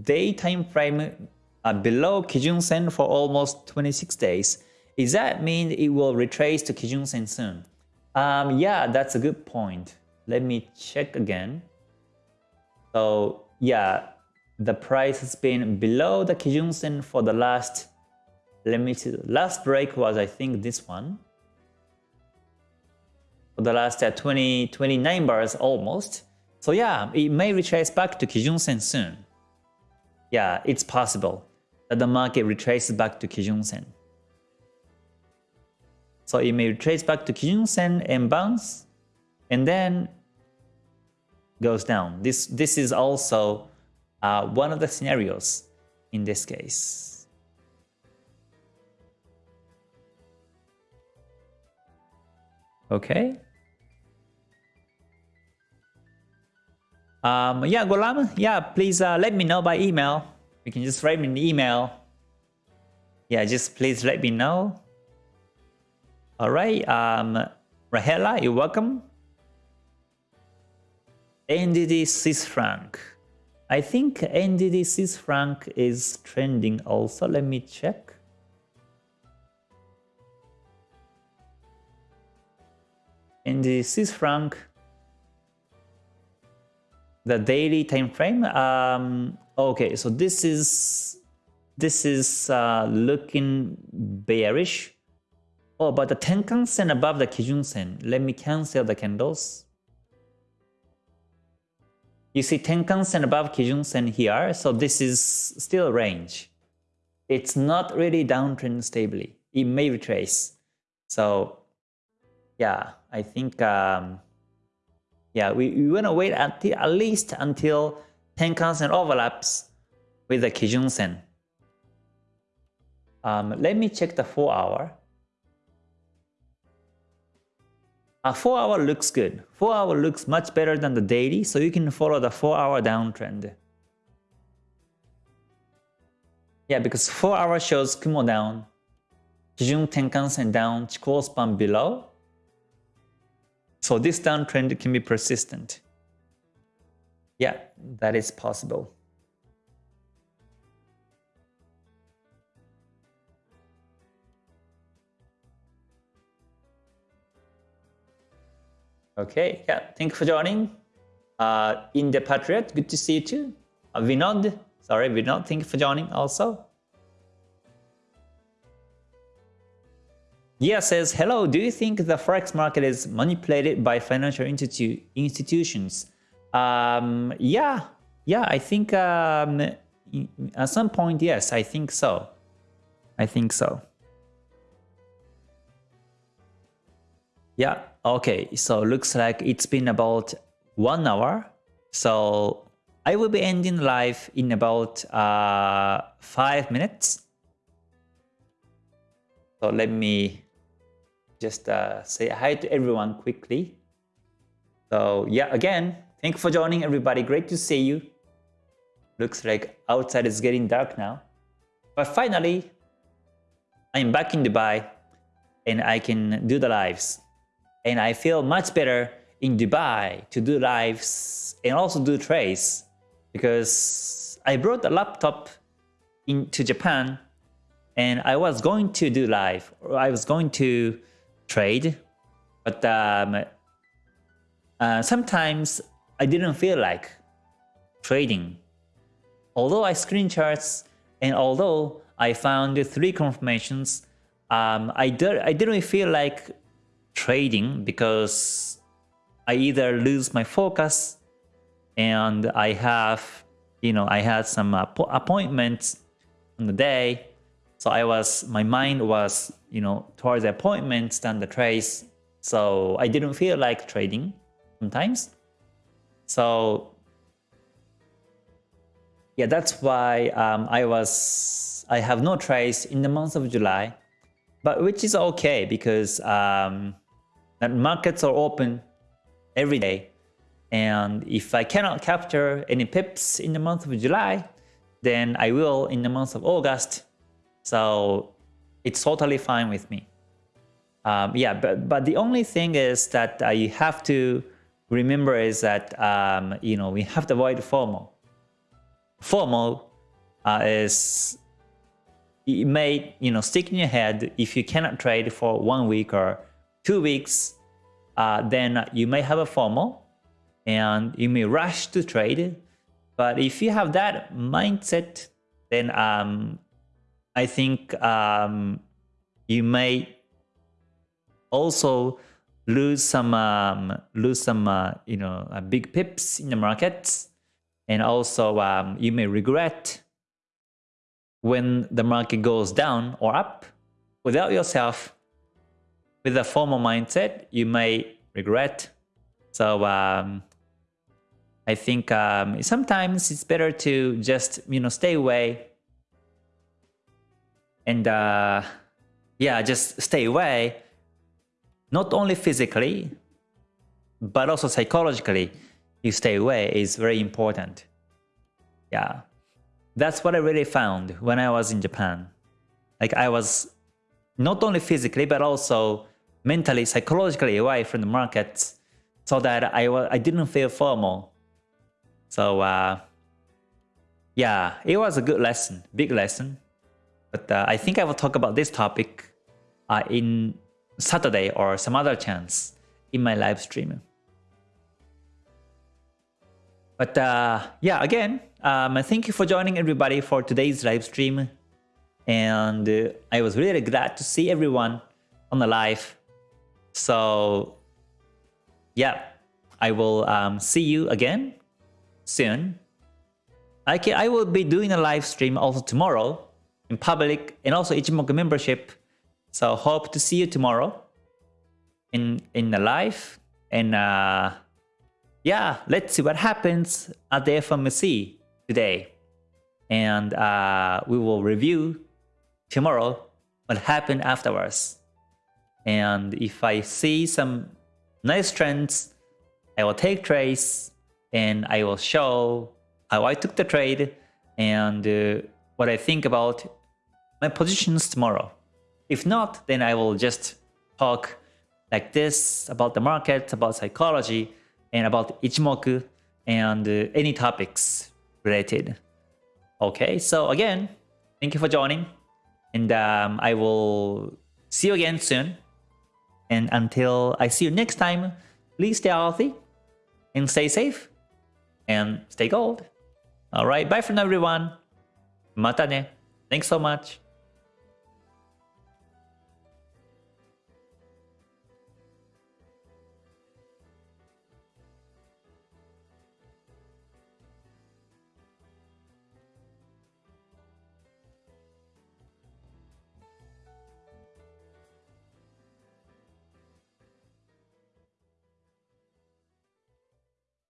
day time frame uh, below Kijun Sen for almost 26 days? Does that mean it will retrace to Kijun Sen soon? Um, yeah, that's a good point. Let me check again. So yeah, the price has been below the Kijun Sen for the last, let me see, last break was I think this one the last uh, 20, 29 bars almost. So yeah, it may retrace back to Kijun Sen soon. Yeah, it's possible that the market retraces back to Kijun Sen. So it may retrace back to Kijun Sen and bounce, and then goes down. This, this is also uh, one of the scenarios in this case. Okay. Um, yeah, Golam, yeah, please uh, let me know by email. You can just write me an email. Yeah, just please let me know. All right, um, Rahela, you're welcome. Swiss franc. I think Swiss franc is trending also. Let me check. Swiss franc, the daily time frame. Um, okay, so this is this is uh, looking bearish. Oh, but the Tenkan Sen above the Kijun Sen. Let me cancel the candles. You see Tenkan Sen above Kijun Sen here, so this is still range. It's not really downtrend stably. It may retrace. So yeah, I think um, yeah, we, we want to wait until at least until Tenkan Sen overlaps with the Kijun Sen. Um, let me check the 4 hour. A 4 hour looks good. 4 hour looks much better than the daily, so you can follow the 4 hour downtrend. Yeah, because 4 hour shows Kumo down, Kijun Tenkan Sen down, Chikou span below. So this downtrend can be persistent. Yeah, that is possible. Okay, yeah, thank you for joining. Uh, in the Patriot, good to see you too. Uh, Vinod, sorry, Vinod, thank you for joining also. Yeah says, hello, do you think the Forex market is manipulated by financial institu institutions? Um, yeah, yeah, I think um, at some point, yes, I think so. I think so. Yeah, okay, so looks like it's been about one hour. So I will be ending live in about uh, five minutes. So let me just uh, say hi to everyone quickly. So yeah, again, thank you for joining everybody. Great to see you. Looks like outside is getting dark now. But finally, I'm back in Dubai and I can do the lives and I feel much better in Dubai to do lives and also do trades because I brought a laptop into Japan and I was going to do live or I was going to trade but um, uh, sometimes I didn't feel like trading although I screen charts and although I found three confirmations um, I, did, I didn't feel like trading because I either lose my focus and I have, you know, I had some uh, appointments on the day. So I was, my mind was, you know, towards the appointments than the trades. So I didn't feel like trading sometimes. So yeah, that's why um, I was, I have no trades in the month of July, but which is okay because um, that markets are open every day. And if I cannot capture any pips in the month of July, then I will in the month of August. So it's totally fine with me. Um, yeah, but, but the only thing is that uh, you have to remember is that, um, you know, we have to avoid FOMO. FOMO uh, is, it may, you know, stick in your head if you cannot trade for one week or two weeks, uh, then you may have a FOMO and you may rush to trade. But if you have that mindset, then um, I think um, you may also lose some um, lose some uh, you know uh, big pips in the markets, and also um, you may regret when the market goes down or up without yourself with a FOMO mindset, you may regret. So um, I think um, sometimes it's better to just you know stay away and uh, yeah, just stay away. Not only physically, but also psychologically, you stay away is very important. Yeah, that's what I really found when I was in Japan. Like I was not only physically, but also mentally, psychologically away from the markets so that I, I didn't feel FOMO. So uh, yeah, it was a good lesson, big lesson. But uh, I think I will talk about this topic uh, in Saturday or some other chance. in my live stream. But uh, yeah, again, um, thank you for joining everybody for today's live stream. And uh, I was really glad to see everyone on the live. So yeah, I will um, see you again soon. I, can, I will be doing a live stream also tomorrow in public and also Ichimoku membership. So hope to see you tomorrow in in the live and uh, yeah, let's see what happens at the FOMC today, and uh, we will review tomorrow what happened afterwards. And if I see some nice trends, I will take trades and I will show how I took the trade and uh, what I think about my positions tomorrow. If not, then I will just talk like this about the market, about psychology, and about Ichimoku and uh, any topics related. Okay, so again, thank you for joining and um, I will see you again soon. And until I see you next time, please stay healthy and stay safe and stay gold. Alright, bye for now everyone. Mata ne. Thanks so much.